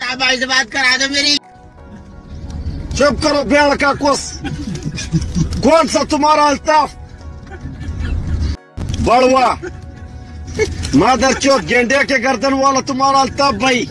भाई से बात करा दो मेरी। चुप करो बेड़ का कुछ कौन सा तुम्हारा अल्ताफ? बड़वा। मादर चौक गेंडे के गर्दन वाला तुम्हारा अल्ताफ भाई।